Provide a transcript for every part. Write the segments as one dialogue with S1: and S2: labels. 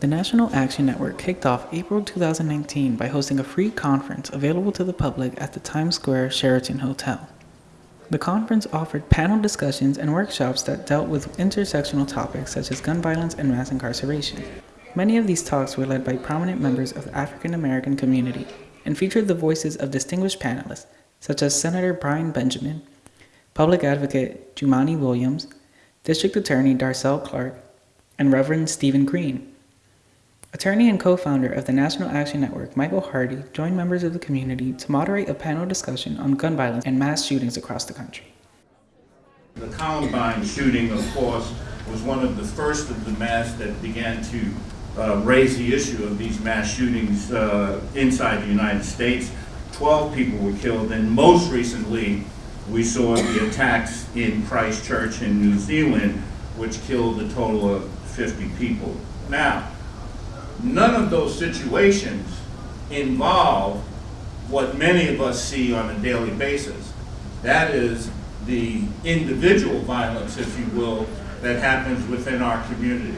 S1: The National Action Network kicked off April 2019 by hosting a free conference available to the public at the Times Square Sheraton Hotel. The conference offered panel discussions and workshops that dealt with intersectional topics such as gun violence and mass incarceration. Many of these talks were led by prominent members of the African American community and featured the voices of distinguished panelists such as Senator Brian Benjamin, Public Advocate Jumaane Williams, District Attorney Darcel Clark, and Reverend Stephen Green. Attorney and co-founder of the National Action Network, Michael Hardy, joined members of the community to moderate a panel discussion on gun violence and mass shootings across the country.
S2: The Columbine shooting, of course, was one of the first of the mass that began to uh, raise the issue of these mass shootings uh, inside the United States. Twelve people were killed, and most recently, we saw the attacks in Christchurch in New Zealand, which killed a total of 50 people. Now, none of those situations involve what many of us see on a daily basis. That is the individual violence, if you will, that happens within our communities.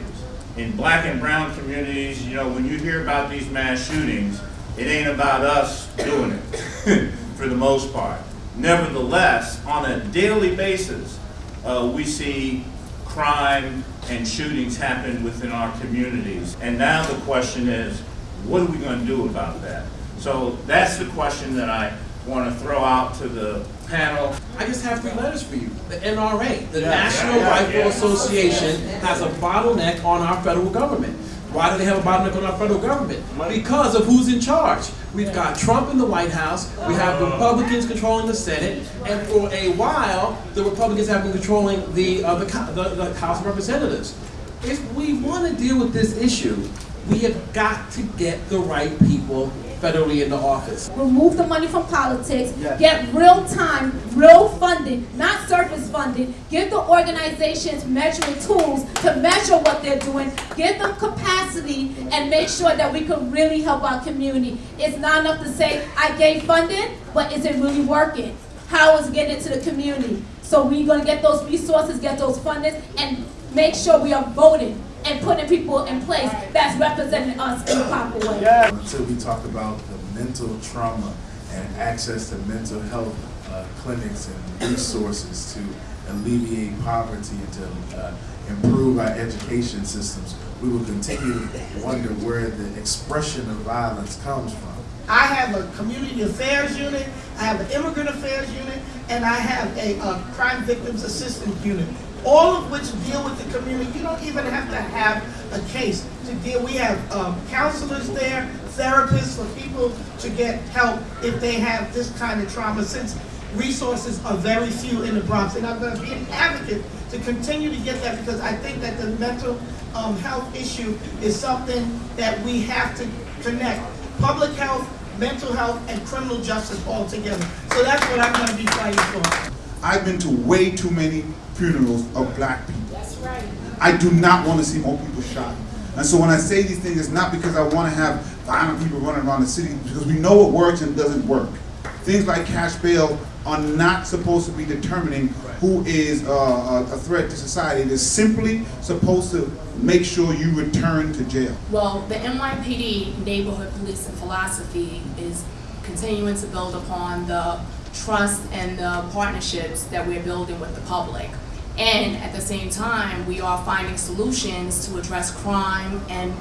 S2: In black and brown communities, you know, when you hear about these mass shootings, it ain't about us doing it, for the most part. Nevertheless, on a daily basis, uh, we see crime and shootings happen within our communities. And now the question is, what are we going to do about that? So that's the question that I want to throw out to the panel.
S3: I just have three letters for you. The NRA, the
S2: Yeah,
S3: National
S2: yeah,
S3: Rifle
S2: yeah.
S3: Association, has a bottleneck on our federal government. Why do they have a bottleneck on our federal government? Because of who's in charge. We've got Trump in the White House, we have Republicans controlling the Senate, and for a while, the Republicans have been controlling the, uh, the, the, the House of Representatives. If we want to deal with this issue, we have got to get the right people federally into office.
S4: remove the money from politics, get real time, real funding, not surface funding, give the organizations measuring tools to measure what they're doing, give them capacity, and make sure that we can really help our community. It's not enough to say, I gave funding, but is it really working? How is it getting into the community? So we're gonna get those resources, get those fundings, and make sure we are voting and putting people in place that's representing us in the proper way.
S5: until we talk about the mental trauma and access to mental health uh, clinics and resources to alleviate poverty and to uh, improve our education systems, we will continue to wonder where the expression of violence comes from.
S6: I have a community affairs unit, I have an immigrant affairs unit, and I have a, uh crime victims assistance unit. All of which deal with the community. You don't even have to have a case to deal. We have um, counselors there, therapists for people to get help if they have this kind of trauma. Since resources are very few in the Bronx, and I'm going to be an advocate to continue to get that because I think that the mental um, health issue is something that we have to connect public health, mental health, and criminal justice all together. So that's what I'm going to be fighting for.
S7: I've been to way too many funerals of black people. That's right. I do not want to see more people shot. And so when I say these things, it's not because I want to have violent people running around the city, because we know what works and doesn't work. Things like cash bail are not supposed to be determining who is uh, a a threat to society. It is simply supposed to make sure you return to jail.
S8: Well, the NYPD neighborhood policing philosophy is continuing to build upon the trust and the partnerships that we're building with the public. And at the same time, we are finding solutions to address crime and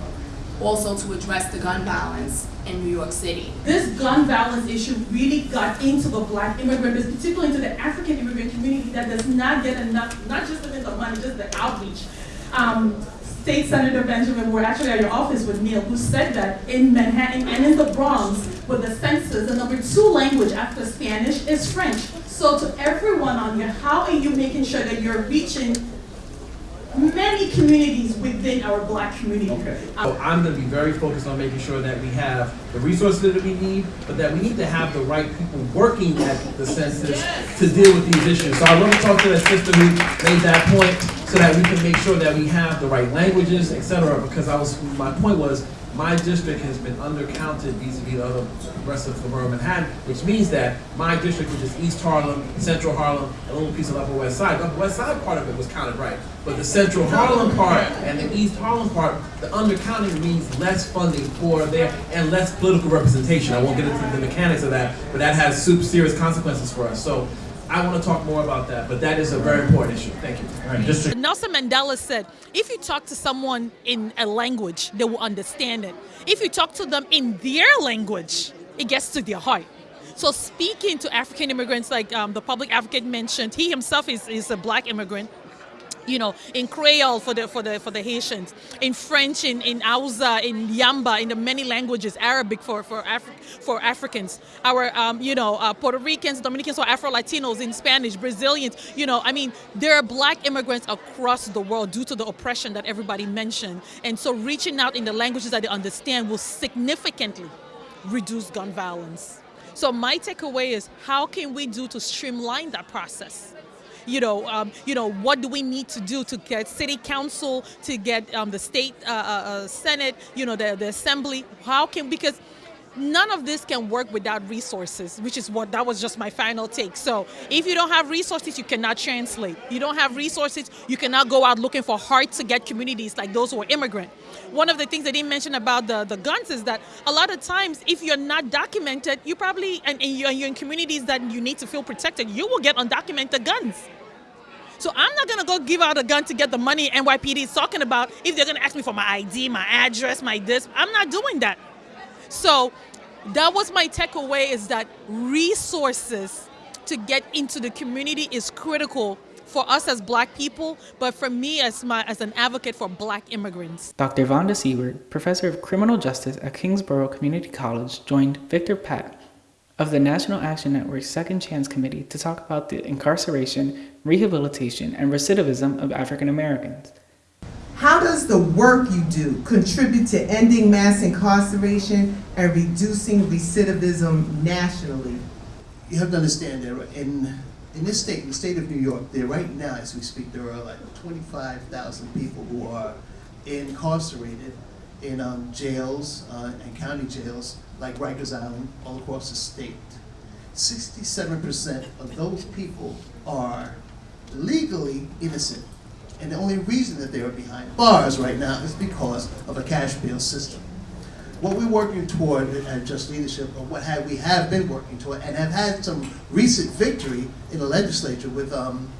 S8: also to address the gun violence in New York City.
S9: this gun violence issue really got into the black immigrant, but particularly into the African immigrant community that does not get enough, not just the money, just the outreach. Um, State Senator Benjamin, we're actually at your office with Neil, who said that in Manhattan and in the Bronx, with the census, the number two language after Spanish is French. So to everyone on here, how are you making sure that you're reaching many communities within our black community?
S3: Okay. So I'm gonna be very focused on making sure that we have the resources that we need, but that we need to have the right people working at the census to deal with these issues. So I want to talk to the sister who made that point, so that we can make sure that we have the right languages, et cetera, because I was, my point was, my district has been undercounted vis-a-vis the rest of the borough of Manhattan, which means that my district, which is East Harlem, Central Harlem, and a little piece of Upper West Side, the Upper West Side part of it was counted right. But the Central Harlem part and the East Harlem part, the undercounting means less funding for there and less political representation. I won't get into the mechanics of that, but that has super serious consequences for us. So I want to talk more about that, but that is a very important issue. Thank you.
S2: All right, District
S10: Nelson Mandela said, if you talk to someone in a language, they will understand it. If you talk to them in their language, it gets to their heart. So speaking to African immigrants, like um, the public advocate mentioned, he himself is, is a black immigrant. You know, in Creole for the for the for the Haitians, in French, in in Hausa, in Yamba, in the many languages, Arabic for for Afri- for Africans, our um, you know uh, Puerto Ricans, Dominicans, or Afro Latinos, in Spanish, Brazilians. You know, I mean, there are black immigrants across the world due to the oppression that everybody mentioned, and so reaching out in the languages that they understand will significantly reduce gun violence. So my takeaway is how can we do to streamline that process? You know, um, you know, what do we need to do to get city council, to get um, the state uh, uh, uh, senate, you know, the, the assembly? How can because none of this can work without resources, which is what that was just my final take. So if you don't have resources, you cannot translate. You don't have resources, you cannot go out looking for hard to get communities like those who are immigrant. One of the things I didn't mention about the, the guns is that a lot of times if you're not documented, you probably, and, and you're, you're in communities that you need to feel protected, you will get undocumented guns. So I'm not gonna go give out a gun to get the money NYPD is talking about if they're gonna ask me for my ID, my address, my this. I'm not doing that. So that was my takeaway is that resources to get into the community is critical for us as black people, but for me as my as an advocate for black immigrants.
S1: Dr. Vonda Seward, professor of criminal justice at Kingsborough Community College, joined Victor Pate of the National Action Network's Second Chance Committee to talk about the incarceration, rehabilitation, and recidivism of African Americans.
S11: How does the work you do contribute to ending mass incarceration and reducing recidivism nationally?
S12: You have to understand that in in this state, in the state of New York, there right now, as we speak, there are like 25,000 people who are incarcerated in um, jails uh, and county jails like Rikers Island all across the state. 67% of those people are legally innocent. And the only reason that they are behind bars right now is because of a cash bail system. What we're working toward at Just Leadership, or what have, we have been working toward, and have had some recent victory in the legislature with, um,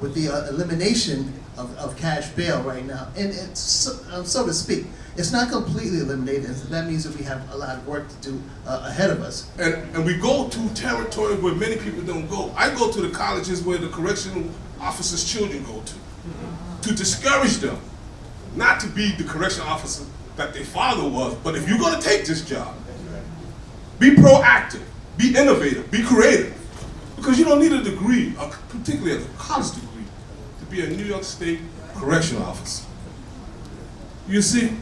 S12: with the uh, elimination of, of cash bail right now. And so, um, so to speak, it's not completely eliminated, that means that we have a lot of work to do uh, ahead of us.
S13: And, and we go to territory where many people don't go. I go to the colleges where the correctional officers' children go to, to discourage them, not to be the correctional officer that their father was, but if you're gonna take this job, be proactive, be innovative, be creative. Because you don't need a degree, particularly a college degree, be a New York State correctional officer. You see?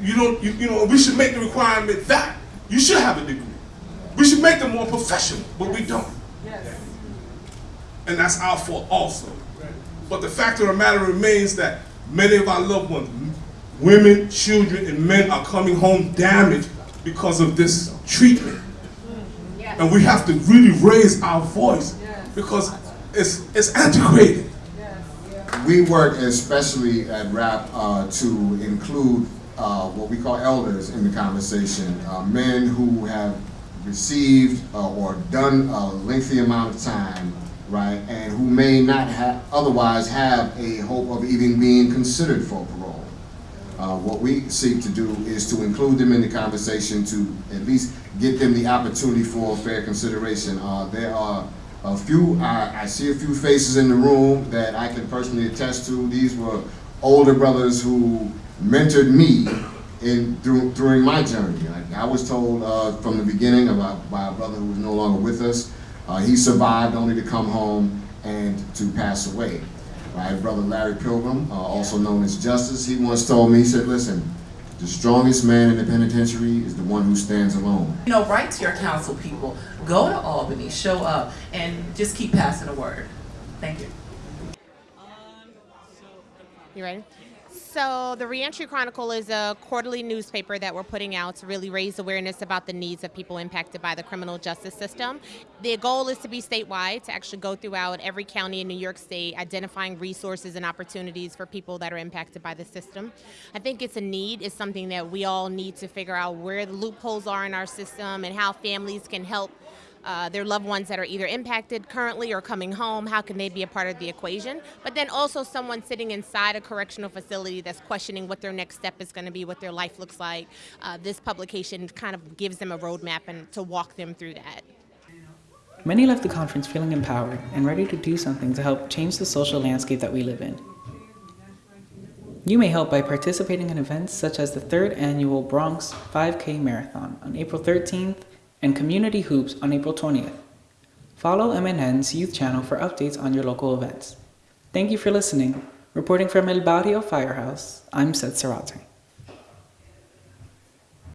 S13: You don't, you, you know, we should make the requirement that you should have a degree. We should make them more professional, but we don't. And that's our fault also. But the fact of the matter remains that many of our loved ones, women, children, and men are coming home damaged because of this treatment. Mm-hmm. And we have to really raise our voice because it's, it's antiquated.
S14: We work especially at RAPP uh, to include uh, what we call elders in the conversation, uh, men who have received uh, or done a lengthy amount of time, right, and who may not have otherwise have a hope of even being considered for parole. Uh, what we seek to do is to include them in the conversation to at least get them the opportunity for fair consideration. Uh, there are a few, I, I see a few faces in the room that I can personally attest to. These were older brothers who mentored me in through, during my journey. Like I was told uh, from the beginning about by a brother who was no longer with us. Uh, he survived only to come home and to pass away. My brother Larry Pilgrim, uh, also known as Justice, he once told me, he said, listen, the strongest man in the penitentiary is the one who stands alone.
S15: You know, write to your council people, go to Albany, show up, and just keep passing the word. Thank you.
S16: You ready? So, the Reentry Chronicle is a quarterly newspaper that we're putting out to really raise awareness about the needs of people impacted by the criminal justice system. The goal is to be statewide, to actually go throughout every county in New York State, identifying resources and opportunities for people that are impacted by the system. I think it's a need, it's something that we all need to figure out where the loopholes are in our system and how families can help uh, their loved ones that are either impacted currently or coming home, how can they be a part of the equation? But then also someone sitting inside a correctional facility that's questioning what their next step is going to be, what their life looks like. Uh, this publication kind of gives them a roadmap and to walk them through that.
S1: Many left the conference feeling empowered and ready to do something to help change the social landscape that we live in. You may help by participating in events such as the third annual Bronx 5K Marathon on April 13th and Community Hoops on April 20th. Follow MNN's youth channel for updates on your local events. Thank you for listening. Reporting from El Barrio Firehouse, I'm Seth Sarate.